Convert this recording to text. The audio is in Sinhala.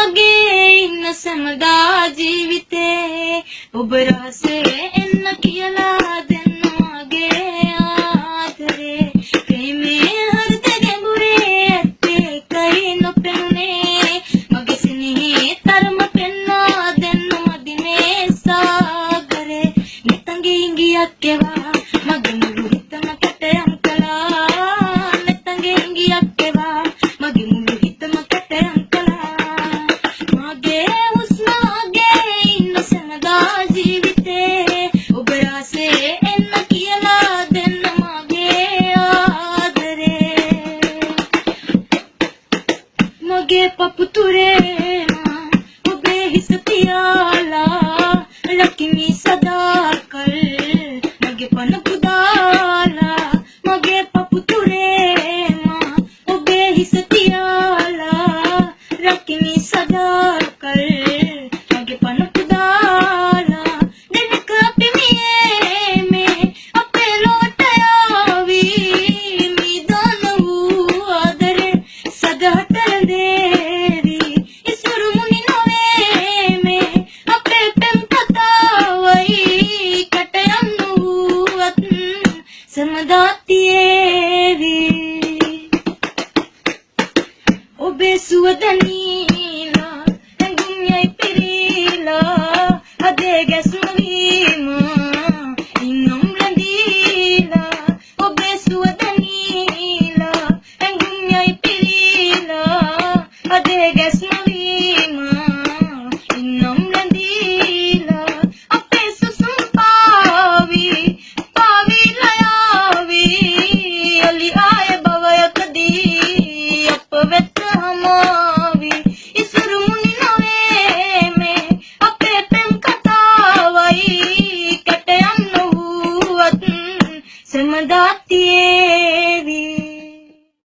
වාගේ ඉන්න සමදා ජීවිතේ. ඔබ රහසේ එන්න කියලා දෙන්නගේ ආදරේ. ප්‍රේමේ හෘද ගැඹුරේ ඇත්තේ කයි නොපෙනුනේ. මගේ සිනහේ තරම පෙන්වා දෙන්න මදිනේ සාගරේ. නිතංගි ඉංගියක් එවා. මගේ लगे पपतुरे suwadaniina nangiyay pirilo adeegas කටයම් නොවුවත් සමදාතියේ